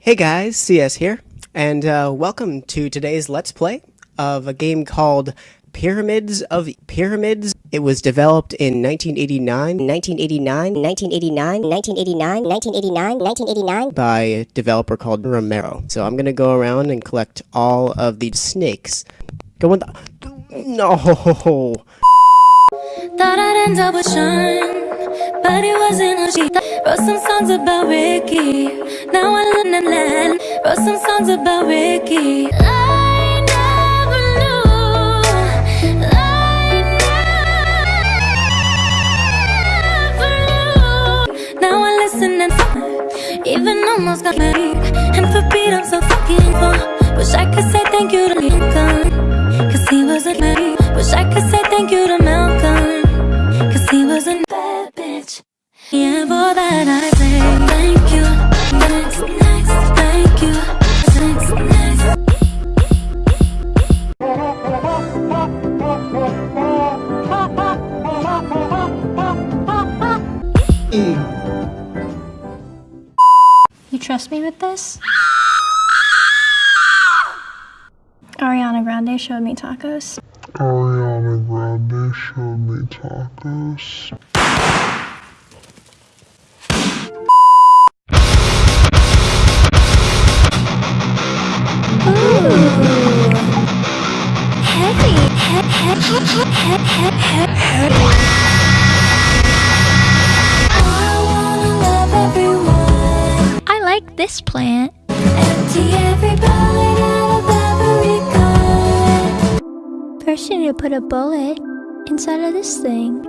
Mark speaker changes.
Speaker 1: Hey guys, CS here, and uh, welcome to today's Let's Play of a game called Pyramids of Pyramids. It was developed in 1989, 1989, 1989, 1989, 1989, 1989 by a developer called Romero. So I'm gonna go around and collect all of these snakes. Go on the... No!
Speaker 2: Thought I'd end up with Sean, but it wasn't a she. Wrote some songs about Ricky. Now I live in land. Wrote some songs about Ricky. I even almost got married. And for Pete, I'm so fucking for. Wish I could say thank you to Lincoln. Cause he wasn't married. Wish I could say thank you to Malcolm. Bitch. That I say thank you. Next, next, thank you. Next, next.
Speaker 3: You trust me with this? Ariana Grande showed me tacos.
Speaker 4: Ariana Grande showed me tacos.
Speaker 2: I
Speaker 3: like this plant. First, you need to put a bullet inside of this thing.